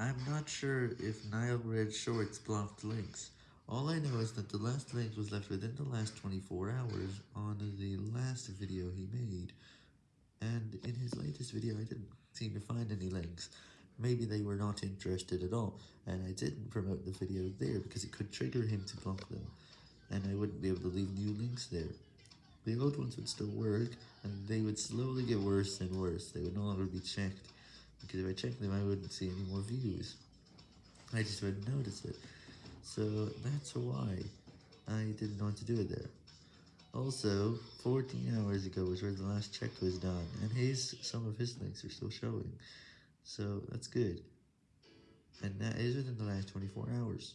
I'm not sure if NileRed Shorts blocked links. All I know is that the last link was left within the last 24 hours on the last video he made, and in his latest video I didn't seem to find any links. Maybe they were not interested at all, and I didn't promote the video there because it could trigger him to block them, and I wouldn't be able to leave new links there. The old ones would still work, and they would slowly get worse and worse, they would no longer be checked, because if I checked them I wouldn't see any more views. I just wouldn't notice it, so that's why I didn't want to do it there. Also, 14 hours ago was where the last check was done, and his some of his links are still showing, so that's good. And that is within the last 24 hours.